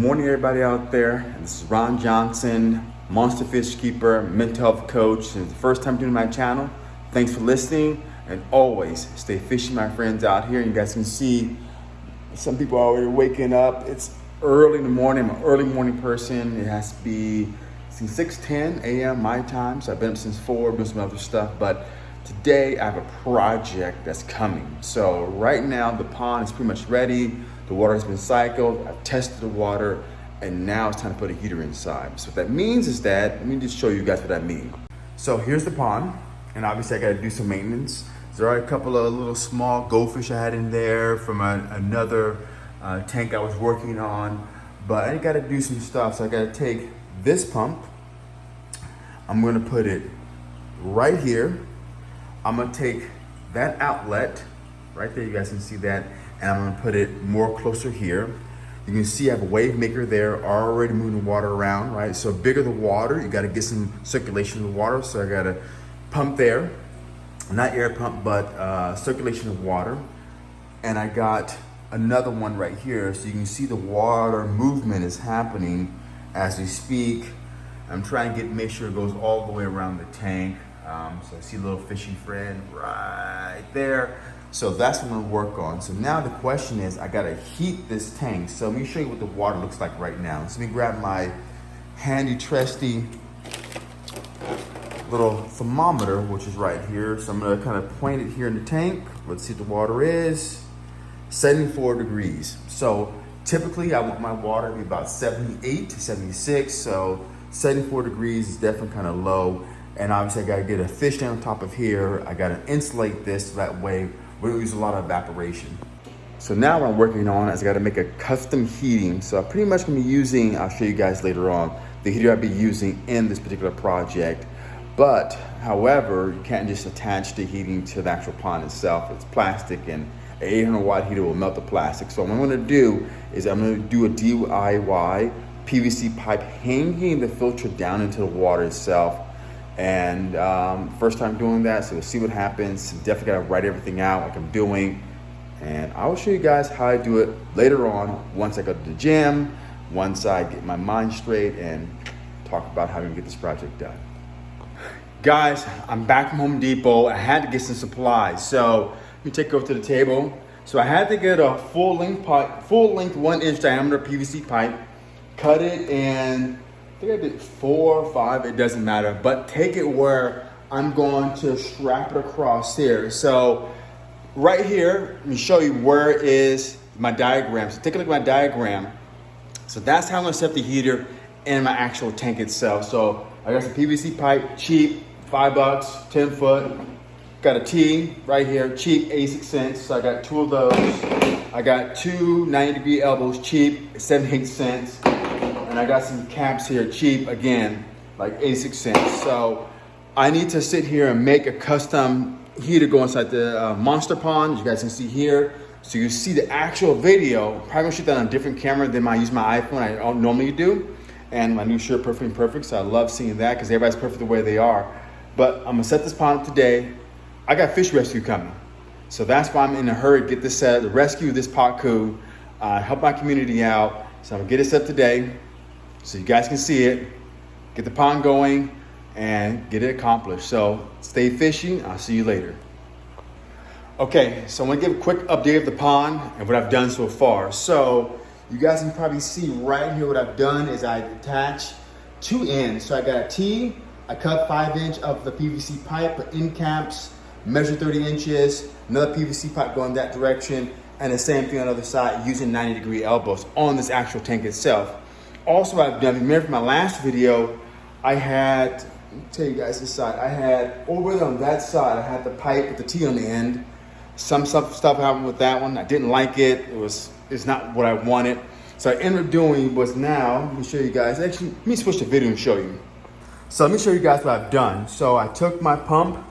morning, everybody out there. This is Ron Johnson, Monster Fish Keeper, mental health coach. It's the first time doing my channel. Thanks for listening, and always stay fishing, my friends out here. You guys can see some people are already waking up. It's early in the morning. I'm an early morning person. It has to be since 6:10 a.m. my time, so I've been up since four, doing some other stuff, but. Today I have a project that's coming. So right now the pond is pretty much ready. The water has been cycled, I've tested the water, and now it's time to put a heater inside. So what that means is that, let me just show you guys what that means. So here's the pond, and obviously I gotta do some maintenance. There are a couple of little small goldfish I had in there from a, another uh, tank I was working on, but I gotta do some stuff. So I gotta take this pump, I'm gonna put it right here. I'm gonna take that outlet, right there, you guys can see that, and I'm gonna put it more closer here. You can see I have a wave maker there already moving water around, right? So bigger the water, you gotta get some circulation of water. So I got a pump there, not air pump, but uh, circulation of water. And I got another one right here. So you can see the water movement is happening as we speak. I'm trying to get make sure it goes all the way around the tank. Um, so I see a little fishy friend right there. So that's what I'm gonna work on. So now the question is, I gotta heat this tank. So let me show you what the water looks like right now. So let me grab my handy trusty little thermometer, which is right here. So I'm gonna kind of point it here in the tank. Let's see what the water is. 74 degrees. So typically I want my water to be about 78 to 76. So 74 degrees is definitely kind of low. And obviously I gotta get a fish down top of here. I gotta insulate this so that way we don't use a lot of evaporation. So now what I'm working on is I gotta make a custom heating. So I'm pretty much gonna be using, I'll show you guys later on, the heater I'll be using in this particular project. But however, you can't just attach the heating to the actual pond itself. It's plastic and an 800 watt heater will melt the plastic. So what I'm gonna do is I'm gonna do a DIY PVC pipe hanging the filter down into the water itself and um, first time doing that, so we'll see what happens. Definitely gotta write everything out like I'm doing. And I will show you guys how I do it later on once I go to the gym, once I get my mind straight and talk about how to get this project done. Guys, I'm back from Home Depot. I had to get some supplies. So let me take over to the table. So I had to get a full length pipe, full length one inch diameter PVC pipe, cut it and I think I did four or five, it doesn't matter, but take it where I'm going to strap it across here. So right here, let me show you where is my diagram. So take a look at my diagram. So that's how I'm gonna set the heater in my actual tank itself. So I got some PVC pipe, cheap, five bucks, 10 foot. Got a T right here, cheap, 86 cents. So I got two of those. I got two 90 degree elbows, cheap, 78 cents and I got some caps here cheap again, like 86 cents. So I need to sit here and make a custom heater go inside the uh, monster pond. You guys can see here. So you see the actual video. Probably gonna shoot that on a different camera than I use my iPhone. I don't normally do. And my new shirt, Perfect and Perfect. So I love seeing that because everybody's perfect the way they are. But I'm gonna set this pond up today. I got fish rescue coming. So that's why I'm in a hurry to get this set, rescue this pacu, uh, help my community out. So I'm gonna get it set today so you guys can see it, get the pond going, and get it accomplished. So stay fishing. I'll see you later. Okay, so I'm gonna give a quick update of the pond and what I've done so far. So you guys can probably see right here what I've done is I attach two ends. So I got a T, I cut five inch of the PVC pipe, put end caps, measure 30 inches, another PVC pipe going that direction, and the same thing on the other side using 90 degree elbows on this actual tank itself also I've done, remember from my last video, I had, tell you guys this side, I had over on that side, I had the pipe with the T on the end. Some stuff, stuff happened with that one. I didn't like it. It was, it's not what I wanted. So I ended up doing was now, let me show you guys. Actually, let me switch the video and show you. So let me show you guys what I've done. So I took my pump,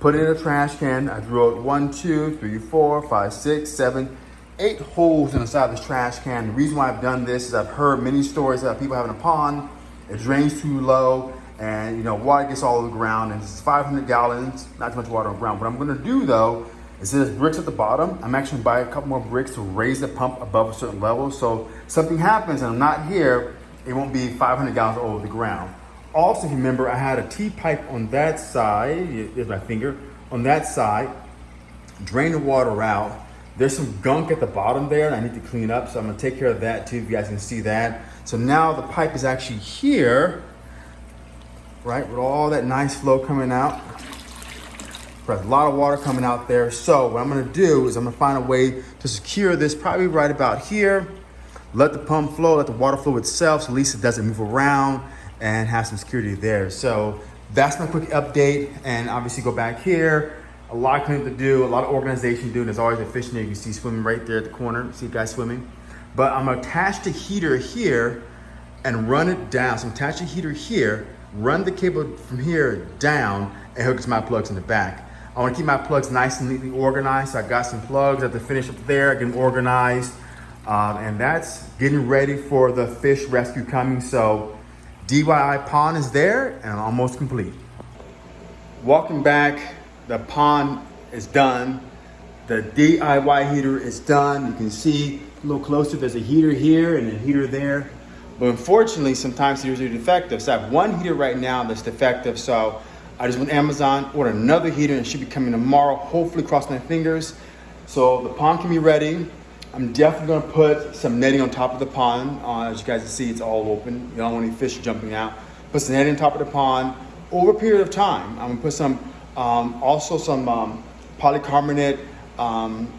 put it in a trash can. I drilled one, two, three, four, five, six, seven, eight holes in the side of this trash can. The reason why I've done this is I've heard many stories about people having a pond, it drains too low, and you know, water gets all over the ground, and it's 500 gallons, not too much water on the ground. What I'm gonna do though, Is there's bricks at the bottom. I'm actually buying a couple more bricks to raise the pump above a certain level. So something happens and I'm not here, it won't be 500 gallons over the ground. Also, remember, I had a T-pipe on that side, here's my finger, on that side, drain the water out. There's some gunk at the bottom there and I need to clean up. So I'm gonna take care of that too, if you guys can see that. So now the pipe is actually here, right? With all that nice flow coming out. There's a lot of water coming out there. So what I'm gonna do is I'm gonna find a way to secure this probably right about here. Let the pump flow, let the water flow itself, so at least it doesn't move around and have some security there. So that's my quick update. And obviously go back here. A lot of cleanup to do, a lot of organization to do. And there's always a fish there you can see swimming right there at the corner. See guys swimming. But I'm gonna attach the heater here and run it down. So I'm attach the heater here, run the cable from here down and hook it to my plugs in the back. I wanna keep my plugs nice and neatly organized. So I got some plugs at the finish up there, getting organized. Um, and that's getting ready for the fish rescue coming. So DIY pond is there and almost complete. Walking back, the pond is done. The DIY heater is done. You can see a little closer, there's a heater here and a heater there. But unfortunately, sometimes heaters are defective. So I have one heater right now that's defective. So I just went Amazon, ordered another heater and it should be coming tomorrow, hopefully cross my fingers. So the pond can be ready. I'm definitely gonna put some netting on top of the pond. Uh, as you guys can see, it's all open. You don't want any fish jumping out. Put some netting on top of the pond. Over a period of time, I'm gonna put some, um, also some um, polycarbonate um,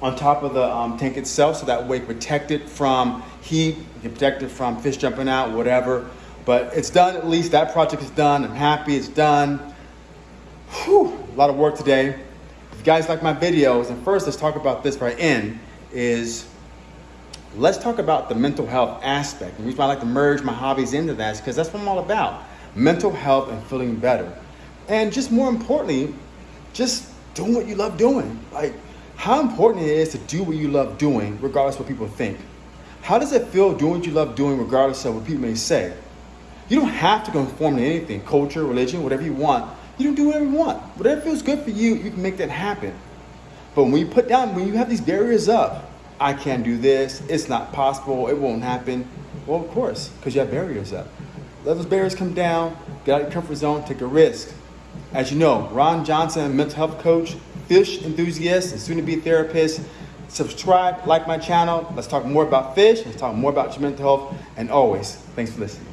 on top of the um, tank itself, so that way protect it from heat, protect it from fish jumping out, whatever. But it's done, at least that project is done. I'm happy it's done. Whew, a lot of work today. If you guys like my videos, and first let's talk about this right in, is let's talk about the mental health aspect. The reason why I like to merge my hobbies into that is because that's what I'm all about. Mental health and feeling better. And just more importantly, just doing what you love doing. Like how important it is to do what you love doing, regardless of what people think. How does it feel doing what you love doing, regardless of what people may say? You don't have to conform to anything, culture, religion, whatever you want. You can do whatever you want. Whatever feels good for you, you can make that happen. But when you put down, when you have these barriers up, I can't do this, it's not possible, it won't happen. Well, of course, because you have barriers up. Let those barriers come down, get out of your comfort zone, take a risk. As you know, Ron Johnson, mental health coach, fish enthusiast, and soon to be therapist. Subscribe, like my channel. Let's talk more about fish. Let's talk more about your mental health. And always, thanks for listening.